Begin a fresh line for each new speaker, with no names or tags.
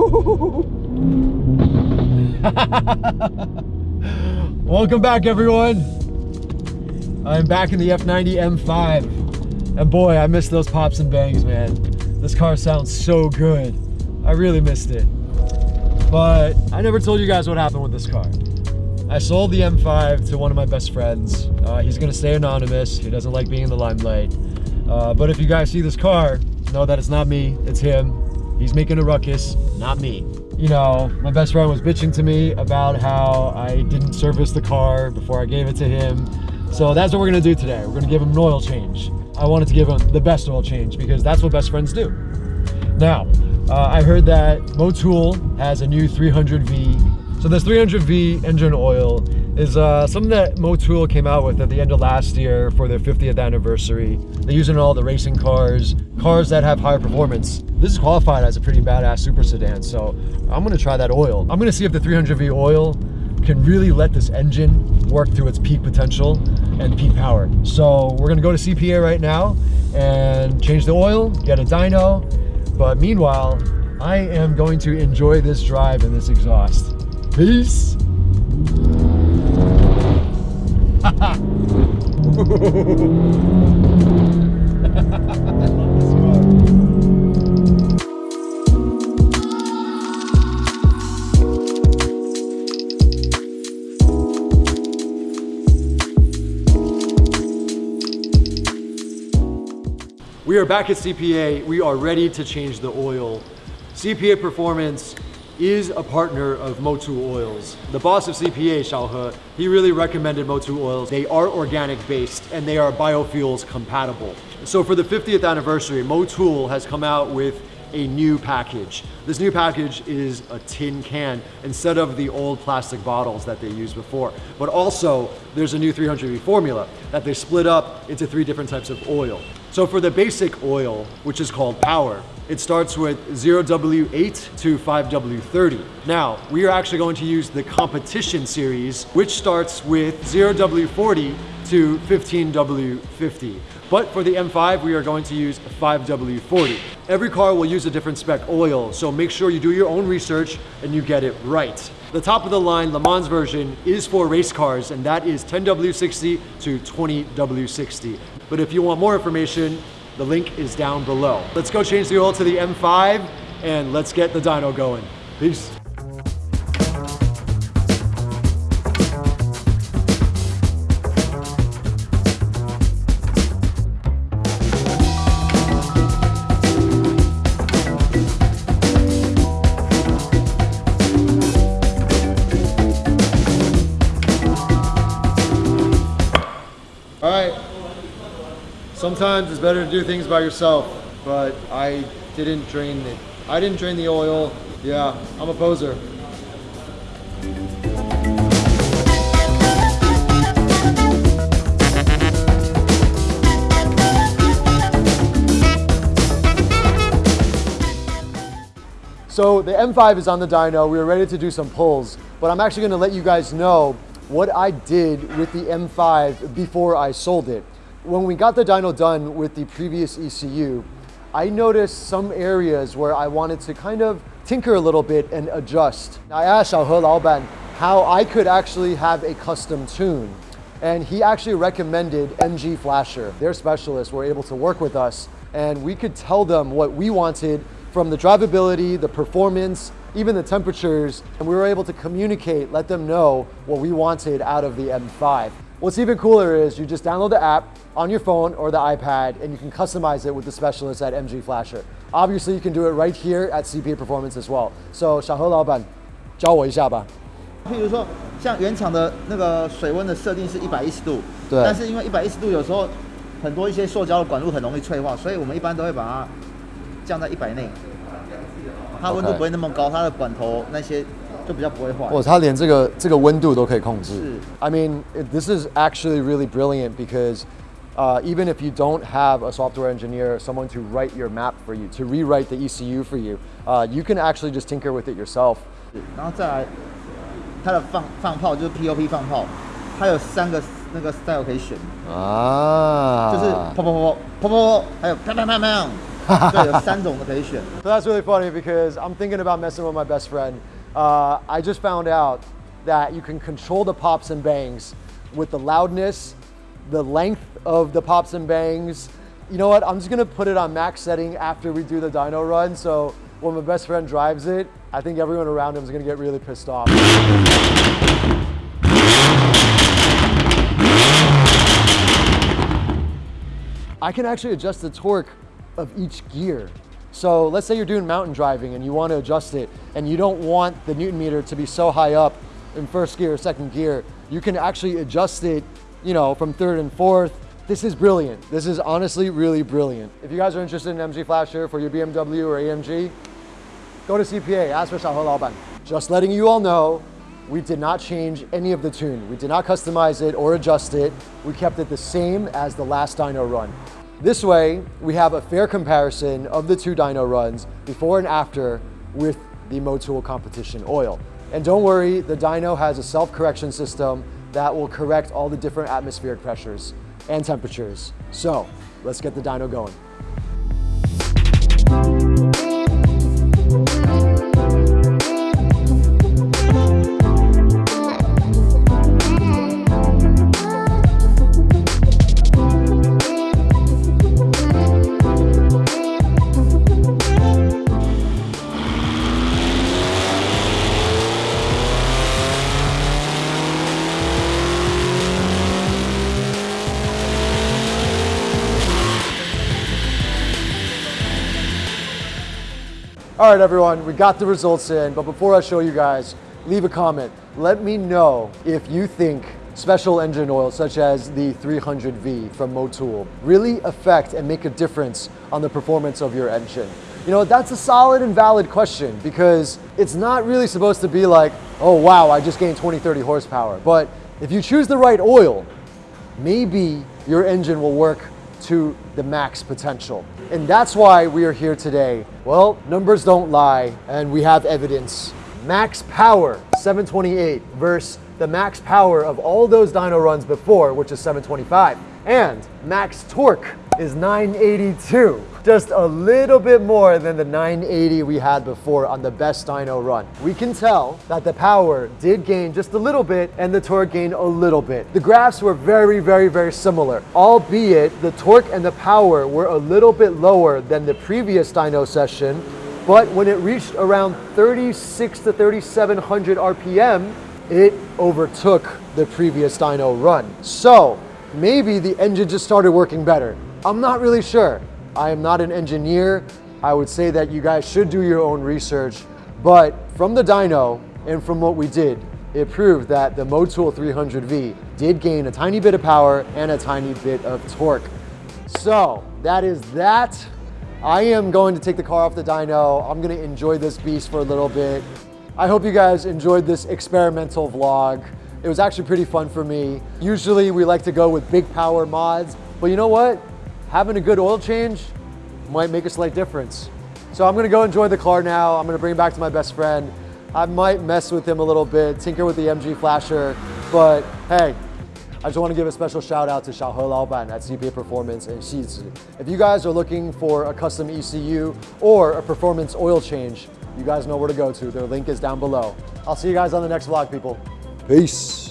Welcome back, everyone. I'm back in the F90 M5. And boy, I miss those pops and bangs, man. This car sounds so good. I really missed it. But I never told you guys what happened with this car. I sold the M5 to one of my best friends. Uh, he's gonna stay anonymous. He doesn't like being in the limelight. Uh, but if you guys see this car, know that it's not me, it's him. He's making a ruckus, not me. You know, my best friend was bitching to me about how I didn't service the car before I gave it to him. So that's what we're gonna do today. We're gonna give him an oil change. I wanted to give him the best oil change because that's what best friends do. Now, uh, I heard that Motul has a new 300V. So this 300V engine oil is uh, something that Motul came out with at the end of last year for their 50th anniversary. They use it in all the racing cars, cars that have higher performance. This is qualified as a pretty badass super sedan, so I'm gonna try that oil. I'm gonna see if the 300V oil can really let this engine work through its peak potential and peak power. So we're gonna go to CPA right now and change the oil, get a dyno. But meanwhile, I am going to enjoy this drive and this exhaust. Peace. We are back at CPA. We are ready to change the oil. CPA Performance is a partner of Motul Oils. The boss of CPA, Xiao He, he really recommended Motul Oils. They are organic based and they are biofuels compatible. So for the 50th anniversary, Motul has come out with a new package. This new package is a tin can instead of the old plastic bottles that they used before. But also, there's a new 300V formula that they split up into three different types of oil. So for the basic oil, which is called power, it starts with 0W8 to 5W30. Now, we are actually going to use the competition series, which starts with 0W40 to 15W50. But for the M5, we are going to use 5W40. Every car will use a different spec oil, so make sure you do your own research and you get it right. The top of the line Le Mans version is for race cars, and that is 10W60 to 20W60. But if you want more information, the link is down below. Let's go change the oil to the M5 and let's get the dyno going. Peace. All right. Sometimes it's better to do things by yourself, but I didn't drain it. I didn't drain the oil. Yeah, I'm a poser. So the M5 is on the dyno. We are ready to do some pulls, but I'm actually gonna let you guys know what I did with the M5 before I sold it. When we got the dyno done with the previous ECU, I noticed some areas where I wanted to kind of tinker a little bit and adjust. I asked Xiao He Laoban how I could actually have a custom tune. And he actually recommended MG Flasher. Their specialists were able to work with us and we could tell them what we wanted from the drivability, the performance, even the temperatures, and we were able to communicate, let them know what we wanted out of the M5. What's even cooler is you just download the app on your phone or the iPad and you can customize it with the specialists at MG Flasher. Obviously, you can do it right here at CPA Performance as well. So, 小何老板，教我一下吧。
譬如说，像原厂的那个水温的设定是一百一十度，
对
但是因为一百一十度有时候很多一些塑胶的管路很容易脆化，所以我们一般都会把它降在一百内，它温度
OK
不会那么高，它的管头那些 就比较不会坏。
哦，它连这个这个温度都可以控制。
是
I mean, it- this is actually really brilliant because uh, even if you don't have a software engineer, someone to write your map for you, to rewrite the ECU for you, uh, you can actually just tinker with it yourself.
然后再来它的放放炮就是 POP 放炮，它有三个那个 style 可以选，
啊，
就是砰砰砰砰砰砰砰，还有砰砰砰砰， 对，有三种的可以选。
So that's really funny because I'm thinking about messing with my best friend. Uh, I just found out that you can control the pops and bangs with the loudness, the length of the pops and bangs. You know what? I'm just gonna put it on max setting after we do the dyno run. So when my best friend drives it, I think everyone around him is gonna get really pissed off. I can actually adjust the torque of each gear. So let's say you're doing mountain driving and you want to adjust it and you don't want the Newton meter to be so high up in first gear or second gear. You can actually adjust it, you know, from third and fourth. This is brilliant. This is honestly really brilliant. If you guys are interested in MG Flasher for your BMW or AMG, go to CPA, ask for Xiaohe Laoban. Just letting you all know, we did not change any of the tune. We did not customize it or adjust it. We kept it the same as the last dyno run. This way, we have a fair comparison of the two dyno runs before and after with the Motul competition oil. And don't worry, the dyno has a self-correction system that will correct all the different atmospheric pressures and temperatures. So let's get the dyno going. All right, everyone, we got the results in, but before I show you guys, leave a comment. Let me know if you think special engine oils such as the 300V from Motul really affect and make a difference on the performance of your engine. You know, that's a solid and valid question because it's not really supposed to be like, oh wow, I just gained 20, 30 horsepower. But if you choose the right oil, maybe your engine will work to the max potential. And that's why we are here today. Well, numbers don't lie, and we have evidence. Max power, 728, versus the max power of all those dyno runs before, which is 725. And max torque is 982. Just a little bit more than the 980 we had before on the best dyno run. We can tell that the power did gain just a little bit and the torque gained a little bit. The graphs were very, very, very similar, albeit the torque and the power were a little bit lower than the previous dyno session, but when it reached around 36 to 3700 RPM, it overtook the previous dyno run. So maybe the engine just started working better. I'm not really sure. I am not an engineer. I would say that you guys should do your own research, but from the dyno and from what we did, it proved that the Motul 300V did gain a tiny bit of power and a tiny bit of torque. So that is that. I am going to take the car off the dyno. I'm gonna enjoy this beast for a little bit. I hope you guys enjoyed this experimental vlog. It was actually pretty fun for me. Usually we like to go with big power mods, but you know what? Having a good oil change might make a slight difference. So I'm gonna go enjoy the car now. I'm gonna bring it back to my best friend. I might mess with him a little bit, tinker with the MG Flasher, but hey, I just want to give a special shout out to Xiaohe Laoban at CPA Performance and Shizi. If you guys are looking for a custom ECU or a performance oil change, you guys know where to go to. Their link is down below. I'll see you guys on the next vlog, people. Peace.